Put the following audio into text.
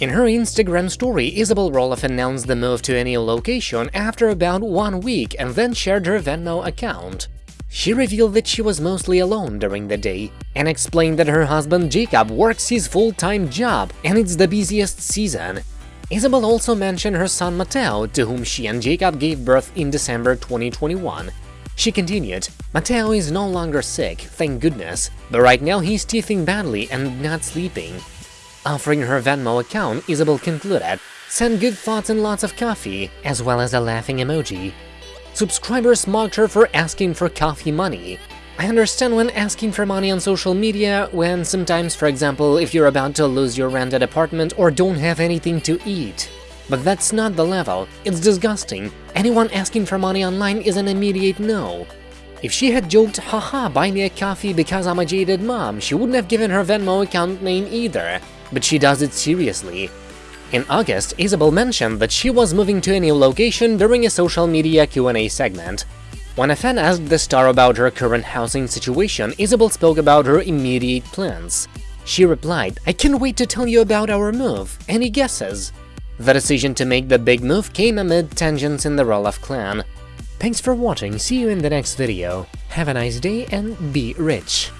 In her Instagram story, Isabel Roloff announced the move to a new location after about one week and then shared her Venmo account. She revealed that she was mostly alone during the day and explained that her husband Jacob works his full-time job and it's the busiest season. Isabel also mentioned her son Mateo, to whom she and Jacob gave birth in December 2021. She continued, Mateo is no longer sick, thank goodness, but right now he's teething badly and not sleeping. Offering her Venmo account, Isabel concluded, send good thoughts and lots of coffee, as well as a laughing emoji. Subscribers mocked her for asking for coffee money. I understand when asking for money on social media, when sometimes, for example, if you're about to lose your rented apartment or don't have anything to eat. But that's not the level, it's disgusting. Anyone asking for money online is an immediate no. If she had joked, haha, buy me a coffee because I'm a jaded mom, she wouldn't have given her Venmo account name either but she does it seriously. In August, Isabel mentioned that she was moving to a new location during a social media Q&A segment. When a fan asked the star about her current housing situation, Isabel spoke about her immediate plans. She replied, I can't wait to tell you about our move, any guesses? The decision to make the big move came amid tensions in the Roloff clan. Thanks for watching, see you in the next video. Have a nice day and be rich!